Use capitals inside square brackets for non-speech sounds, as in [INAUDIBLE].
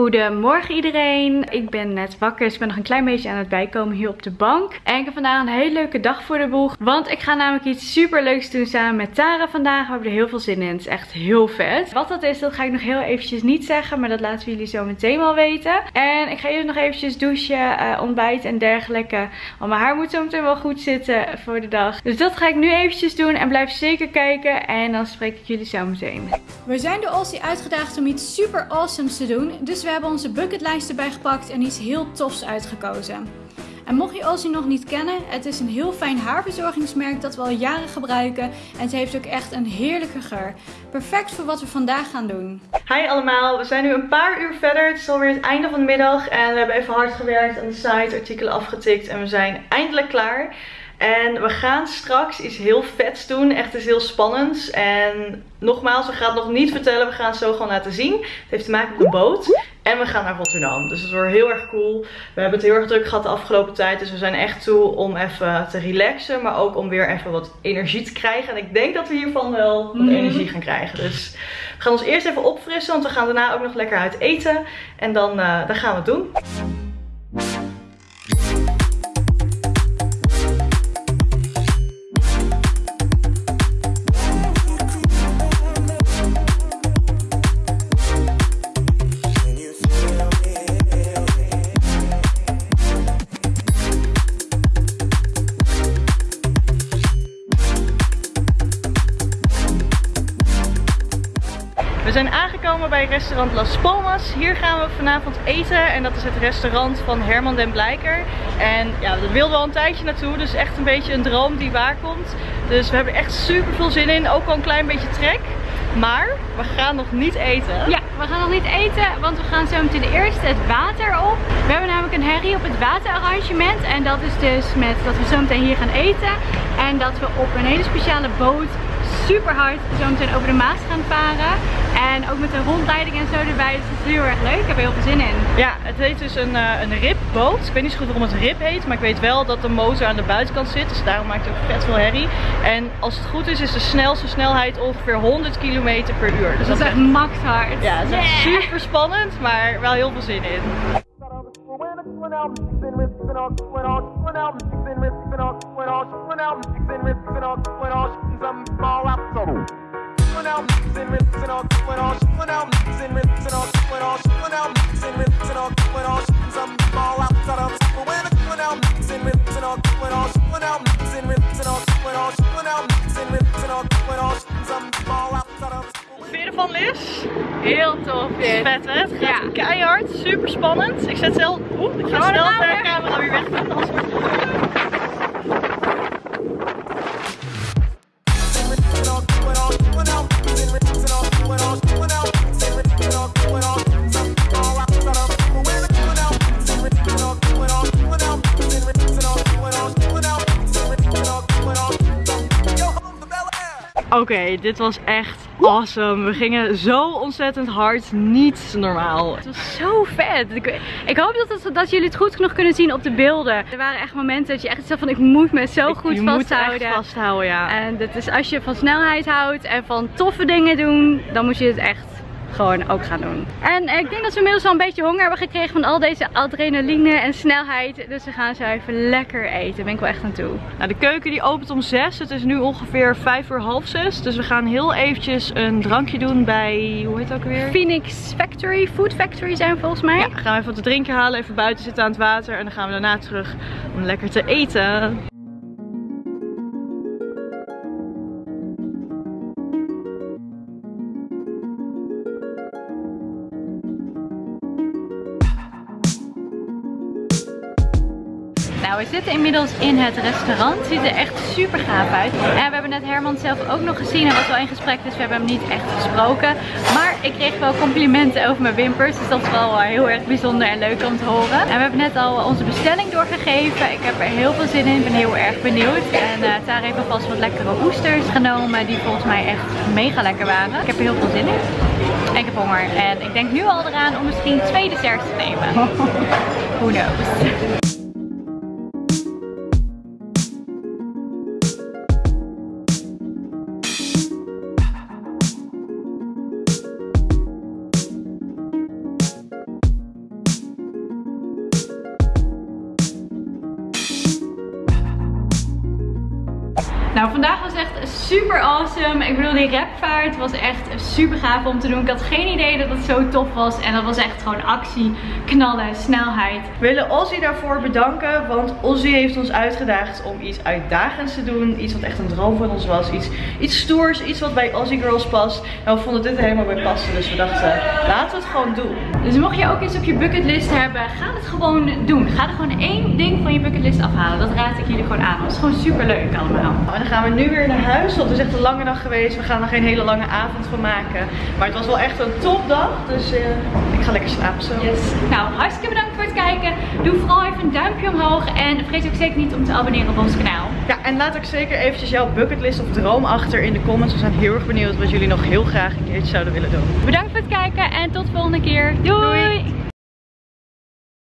Goedemorgen iedereen. Ik ben net wakker, dus ik ben nog een klein beetje aan het bijkomen hier op de bank. En ik heb vandaag een hele leuke dag voor de boeg. Want ik ga namelijk iets super leuks doen samen met Tara vandaag. We hebben er heel veel zin in. Het is echt heel vet. Wat dat is, dat ga ik nog heel eventjes niet zeggen. Maar dat laten we jullie zo meteen wel weten. En ik ga eerst nog eventjes douchen, uh, ontbijten en dergelijke. Want mijn haar moet zo meteen wel goed zitten voor de dag. Dus dat ga ik nu eventjes doen. En blijf zeker kijken. En dan spreek ik jullie zo meteen. We zijn door Aussie uitgedaagd om iets super awesomes te doen. Dus we hebben onze bucketlijst erbij gepakt en iets heel tofs uitgekozen. En mocht je Aussie nog niet kennen, het is een heel fijn haarverzorgingsmerk dat we al jaren gebruiken. En het heeft ook echt een heerlijke geur. Perfect voor wat we vandaag gaan doen. Hi allemaal, we zijn nu een paar uur verder. Het is alweer het einde van de middag en we hebben even hard gewerkt aan de site, artikelen afgetikt en we zijn eindelijk klaar. En we gaan straks iets heel vets doen. Echt iets heel spannends. En nogmaals, we gaan het nog niet vertellen. We gaan het zo gewoon laten zien. Het heeft te maken met een boot. En we gaan naar Rotterdam. Dus het wordt heel erg cool. We hebben het heel erg druk gehad de afgelopen tijd. Dus we zijn echt toe om even te relaxen. Maar ook om weer even wat energie te krijgen. En ik denk dat we hiervan wel wat mhm. energie gaan krijgen. Dus we gaan ons eerst even opfrissen. Want we gaan daarna ook nog lekker uit eten. En dan, uh, dan gaan we het doen. We zijn aangekomen bij restaurant Las Palmas. Hier gaan we vanavond eten en dat is het restaurant van Herman den Blijker. En ja, daar wilden we al een tijdje naartoe, dus echt een beetje een droom die waar komt. Dus we hebben echt super veel zin in, ook al een klein beetje trek. Maar we gaan nog niet eten. Ja, we gaan nog niet eten, want we gaan zo meteen eerst het water op. We hebben namelijk een herrie op het waterarrangement. En dat is dus met dat we zo meteen hier gaan eten. En dat we op een hele speciale boot super hard zo meteen over de Maas gaan varen. En ook met een rondleiding en zo erbij. Dus het is heel erg leuk. Ik heb er heel veel zin in. Ja, het heet dus een, uh, een ripboot. Ik weet niet zo goed waarom het rip heet. Maar ik weet wel dat de motor aan de buitenkant zit. Dus daarom maakt het ook vet veel herrie. En als het goed is, is de snelste snelheid ongeveer 100 km per uur. Dus dat, is echt max hard. Ja, het is echt super spannend. Maar wel heel veel zin in. Heel tof. Vet hè? Het gaat ja. keihard, super spannend. Ik zet zelf. Oeh, ik ga snel de camera weer weg doen. Oké, dit was echt awesome. We gingen zo ontzettend hard. Niet normaal. Het was zo vet. Ik, ik hoop dat, dat, jullie het goed genoeg kunnen zien op de beelden. Er waren echt momenten dat je echt zo van ik moet me zo goed je vasthouden. Moet echt vasthouden, ja. En dat is als je van snelheid houdt en van toffe dingen doen, dan moet je het echt gewoon ook gaan doen. En ik denk dat we inmiddels al een beetje honger hebben gekregen van al deze adrenaline en snelheid. Dus we gaan zo even lekker eten. Daar ben ik wel echt aan toe. Nou, de keuken die opent om 6. Het is nu ongeveer 5 uur half 6. Dus we gaan heel eventjes een drankje doen bij, hoe heet het ook weer? Phoenix Factory, Food Factory zijn we volgens mij. Ja, gaan we even wat te drinken halen, even buiten zitten aan het water. En dan gaan we daarna terug om lekker te eten. Nou, we zitten inmiddels in het restaurant. Het ziet er echt super gaaf uit. En we hebben net Herman zelf ook nog gezien. Hij was wel in gesprek, dus we hebben hem niet echt gesproken. Maar ik kreeg wel complimenten over mijn wimpers. Dus dat is wel eh, heel erg bijzonder en leuk om te horen. En we hebben net al onze bestelling doorgegeven. Ik heb er heel veel zin in. Ik ben heel erg benieuwd. En uh, Tara heeft alvast wat lekkere oesters genomen. Die volgens mij echt mega lekker waren. Ik heb er heel veel zin in. En ik heb honger. En ik denk nu al eraan om misschien twee desserts te nemen. [LAUGHS] Who knows. Super awesome. Ik bedoel, die rapvaart was echt super gaaf om te doen. Ik had geen idee dat het zo tof was. En dat was echt gewoon actie, knallen, snelheid. We willen Ozzy daarvoor bedanken. Want Ozzy heeft ons uitgedaagd om iets uitdagends te doen. Iets wat echt een droom van ons was. Iets, iets stoers, iets wat bij Ozzy Girls past. En we vonden dit er helemaal bij passen. Dus we dachten, laten we het gewoon doen. Dus mocht je ook iets op je bucketlist hebben, ga het gewoon doen. Ga er gewoon één ding van je bucketlist afhalen. Dat raad ik jullie gewoon aan. Het is gewoon super leuk allemaal. Gaan we nu weer naar huis. Want het is echt een lange dag geweest. We gaan er geen hele lange avond van maken. Maar het was wel echt een topdag. Dus uh, ik ga lekker slapen zo. Yes. Nou, hartstikke bedankt voor het kijken. Doe vooral even een duimpje omhoog. En vergeet ook zeker niet om te abonneren op ons kanaal. Ja, en laat ook zeker eventjes jouw bucketlist of droom achter in de comments. We zijn heel erg benieuwd wat jullie nog heel graag een keertje zouden willen doen. Bedankt voor het kijken en tot de volgende keer. Doei!